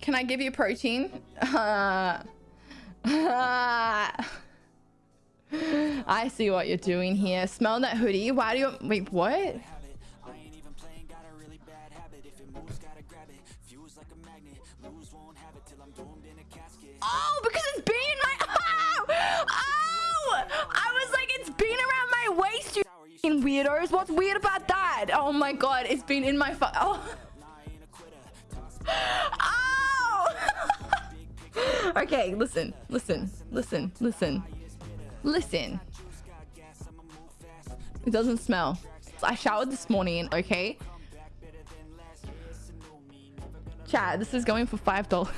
Can I give you protein? I see what you're doing here. Smell that hoodie. Why do you... Wait, what? Oh, because it's been in my... Oh! Oh! I was like, it's been around my waist, you weirdos. What's weird about that? Oh my god, it's been in my... Oh! Okay, listen, listen, listen, listen, listen. It doesn't smell. I showered this morning, okay? Chat, this is going for five dollars.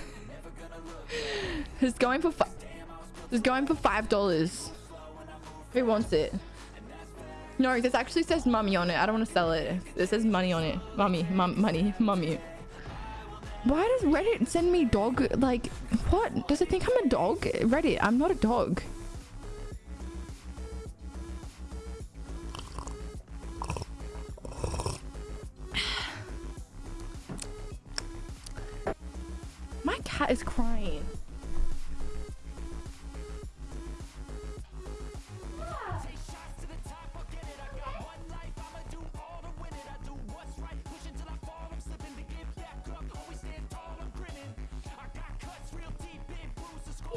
it's going for five. It's going for five dollars. Who wants it? No, this actually says mummy on it. I don't want to sell it. It says money on it. Mummy, mum, money, mummy. Why does Reddit send me dog? Like, what? Does it think I'm a dog? Reddit, I'm not a dog. My cat is crying.